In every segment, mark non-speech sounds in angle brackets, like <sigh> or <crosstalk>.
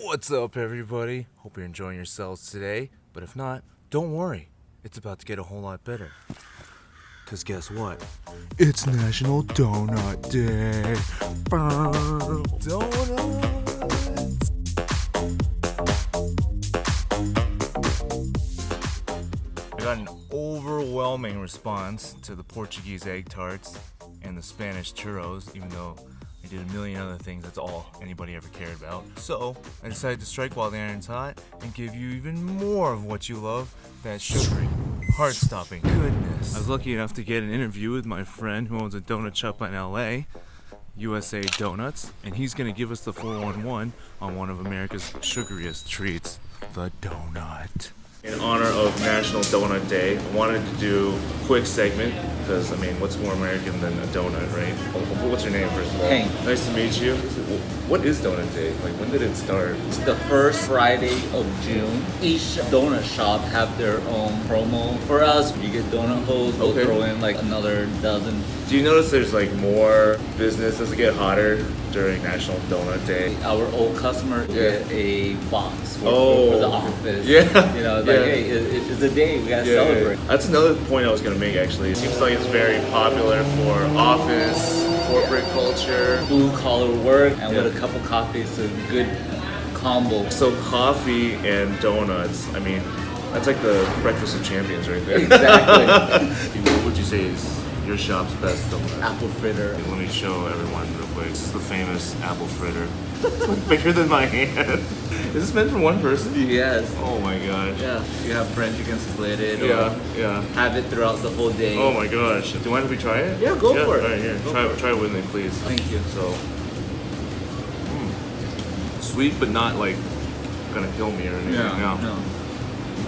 What's up, everybody? Hope you're enjoying yourselves today. But if not, don't worry. It's about to get a whole lot better. Because guess what? It's National Donut Day. Donuts! I got an overwhelming response to the Portuguese egg tarts and the Spanish churros, even though I did a million other things, that's all anybody ever cared about. So, I decided to strike while the iron's hot and give you even more of what you love that sugary, heart stopping goodness. I was lucky enough to get an interview with my friend who owns a donut shop in LA. USA Donuts, and he's gonna give us the 411 on one of America's sugariest treats, the donut. In honor of National Donut Day, I wanted to do a quick segment because I mean, what's more American than a donut, right? What's your name, first of all? Hank. Nice to meet you. What is Donut Day? Like, when did it start? It's the first Friday of June. Each donut shop have their own promo. For us, you get donut holes, we'll Okay. throw in like another dozen. Do you notice there's like more business? Does it get hotter during National Donut Day? Our old customer Yeah. get a box for, Oh. for the oh. office. Yeah. You know, it's Yeah. like, hey, it, it- it's a day, we gotta celebrate. That's another point I was gonna make actually. It seems like it's very popular for office, corporate culture. Blue collar work and Yeah. with a cup of coffee, it's a good combo. So coffee and donuts, I mean, that's like the breakfast of champions right there. Exactly. <laughs> what would you say is your shop's best? Apple fritter. Let me show everyone real quick. This is the famous apple fritter. It's <laughs> bigger than my hand. Is this meant for one person? Yes. Oh my gosh. Yeah. You have friends, you can split it. Yeah, yeah. have it throughout the whole day. Oh my gosh. Do you mind if we try it? Yeah, go for it. All right, here. Go try, it. try it with me, please. Thank you. So, mm, sweet, but not like gonna kill me or anything. No, no. no.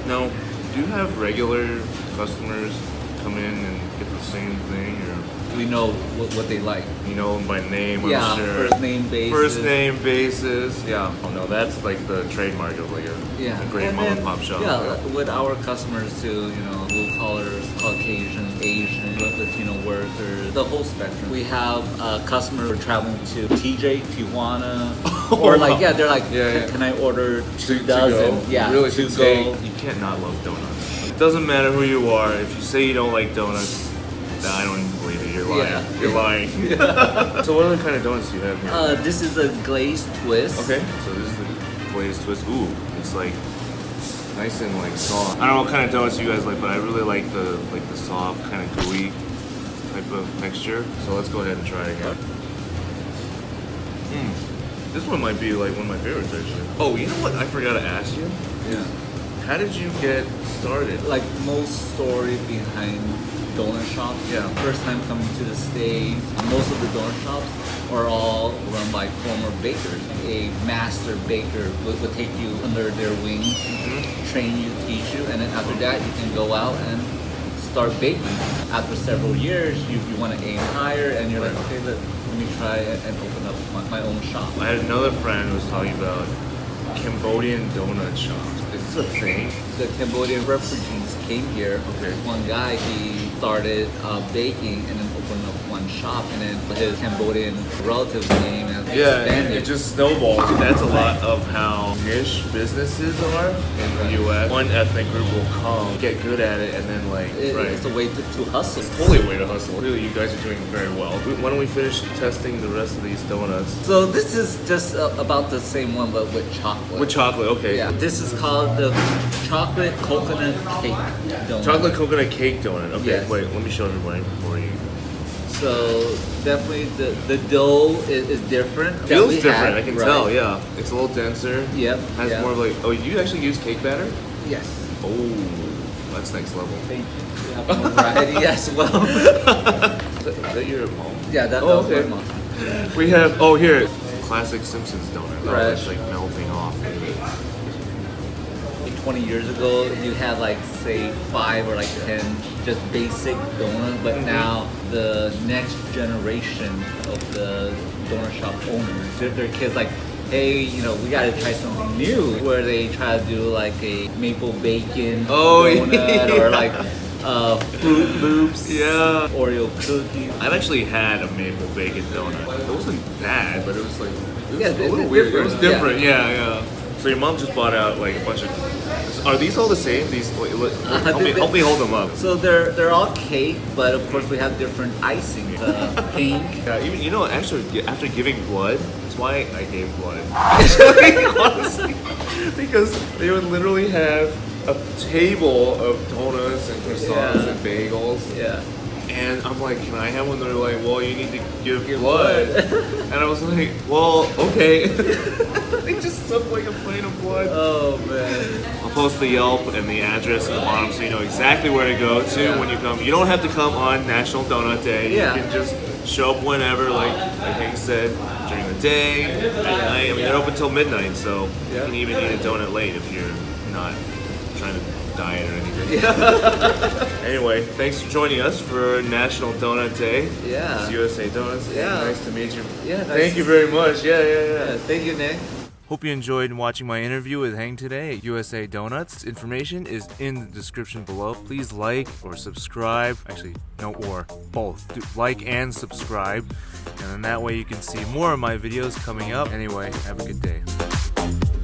No. Do you have regular customers come in and get the same thing, or We know what, what they like. you know them by name? yeah, I'm sure. first name basis. First name basis. Yeah. Oh no, that's like the trademark of like a, Yeah. a great and mom then, and pop shop. Yeah, with our customers too, you know, blue collars, Caucasian, Asian, Latino workers, the whole spectrum. We have a customer traveling to TJ, Tijuana, <laughs> or wow. like yeah, they're like, Yeah, yeah. can I order two To- to dozen? go. Yeah, really to to go. You can't not love donuts. It doesn't matter who you are. If you say you don't like donuts, nah, I don't even believe it. You're lying. Yeah. You're lying. <laughs> so what other kind of donuts do you have here? Uh, this is a glazed twist. okay. So this is the glazed twist. Ooh, it's like nice and like soft. I don't know what kind of donuts you guys like, but I really like the like the soft kind of gooey type of texture. So let's go ahead and try it again. Mm. This one might be like one of my favorites actually. Oh, you know what? I forgot to ask you. Yeah. How did you get started? like most story behind donut shops. Yeah. First time coming to the States, most of the donut shops are all run by former bakers. A master baker would, would take you under their wings, mm-hmm. train you, teach you, and then after that you can go out and start baking. After several years, you, you want to aim higher, and you're like, okay, let, let me try and and open up my, my own shop. I had another friend who was talking about Cambodian donut shops. Is a thing? the Cambodian refugees came here. Okay. One guy, he started uh, baking and then opened up one shop, and then his Cambodian relatives came and Yeah, expanded. it just snowballs. That's a lot of how niche businesses are in the U.S. One ethnic group will come, get good at it, and then like, It- right. It's a way to, to hustle. Totally a way to hustle. Really, you guys are doing very well. Why don't we finish testing the rest of these donuts? So this is just uh, about the same one, but with chocolate. With chocolate, okay. Yeah. This is called the chocolate coconut cake donut. Chocolate coconut cake donut. Okay, Yes. wait, let me show everybody before you. So definitely the, the dough is, is different. Feels different, had, I can right. tell, yeah. It's a little denser. Yep. Has yep. more of like, oh, you actually use cake batter? Yes. Oh, that's next level. Thank you. We have more variety <laughs> as well. Is that, is that your mom? Yeah, that, Oh, that was okay. my mom. We have, oh, here. Classic Simpsons donut. Oh, Right. it's like melting off. 20 years ago, you had like say five or like 10 just basic donuts, but Mhm. now the next generation of the donut shop owners, their, their kids like, hey, you know, we gotta try something new, where they try to do like a maple bacon Oh, <laughs> donut yeah. or like uh, Froot Loops, Yeah. Oreo cookies. I've actually had a maple bacon donut. It wasn't bad, but it was like, it was Yeah, a little weird. It different, yeah. different, yeah, yeah. So your mom just bought out like a bunch of. Are these all the same? These wait, look, <laughs> help, me, help me hold them up. So they're they're all cake, but of course we have different icing. Uh, <laughs> pink. Yeah, even you know, actually, after giving blood, that's why I gave blood. Actually, <laughs> honestly, because they would literally have a table of donuts and croissants Yeah. and bagels, Yeah. and I'm like, "Can I have one?" They're like, "Well, you need to give Give blood," blood. and I was like, "Well, okay." They just like a plate of blood. Oh man. I'll post the Yelp and the address at the bottom so you know exactly where to go to Yeah. when you come. You don't have to come on National Donut Day. Yeah. You can just show up whenever, like like Hank said, during the day, at night. I mean, they're open till midnight, so Yeah. you can even eat a donut late if you're not trying to diet or anything. <laughs> anyway, thanks for joining us for National Donut Day. Yeah. It's USA Donuts. Yeah. Nice to meet you. Yeah, nice Thank you very much. Yeah, yeah, yeah. Yeah, Thank you, Nick. Hope you enjoyed watching my interview with Hank today at USA Donuts. Information is in the description below. Please like or subscribe. Actually, no, or both. Do like and subscribe. And then that way you can see more of my videos coming up. Anyway, have a good day.